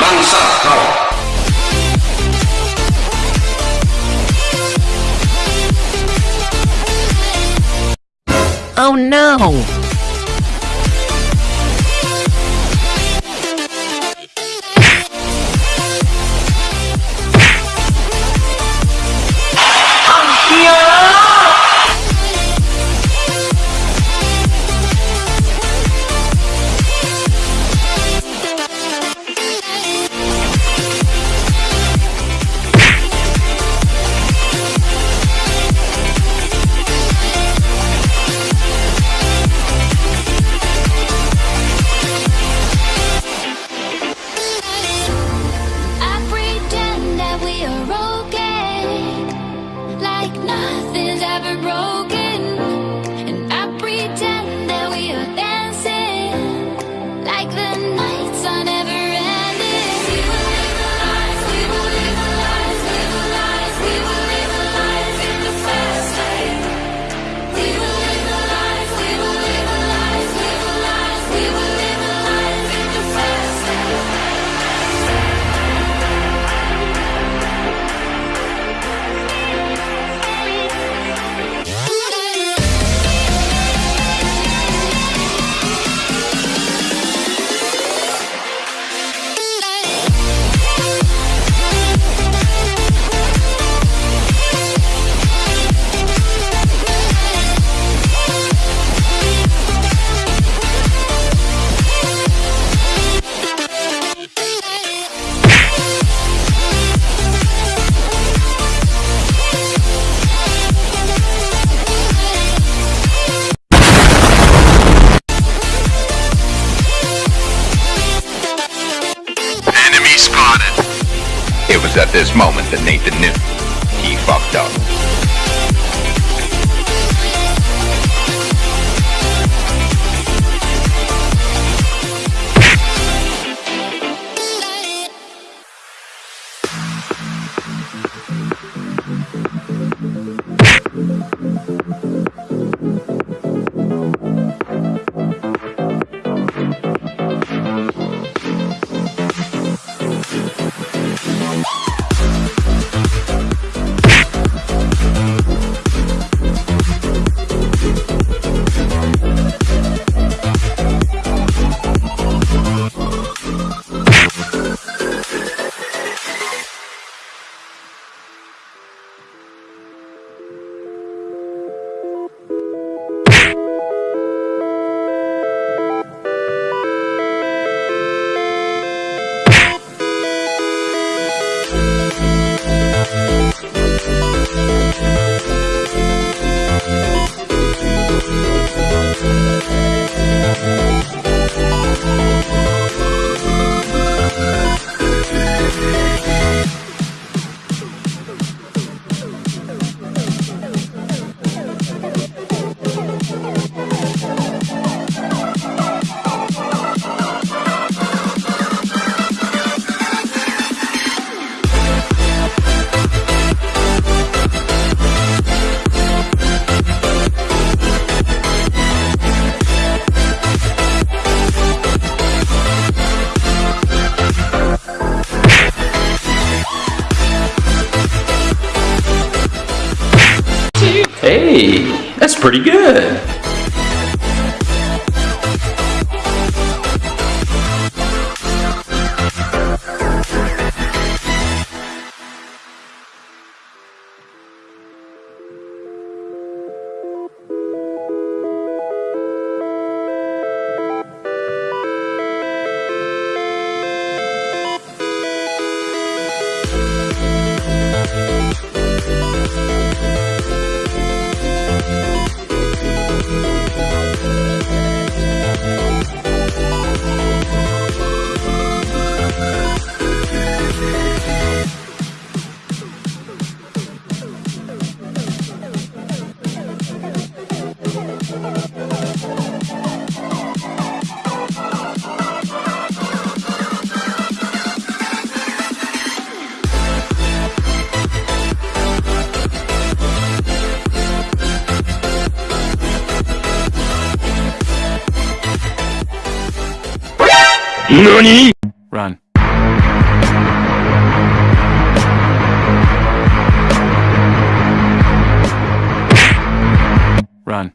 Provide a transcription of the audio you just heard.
bangsa kau Oh no! at this moment that Nathan knew he fucked up. pretty good. NANI?! Run. Run.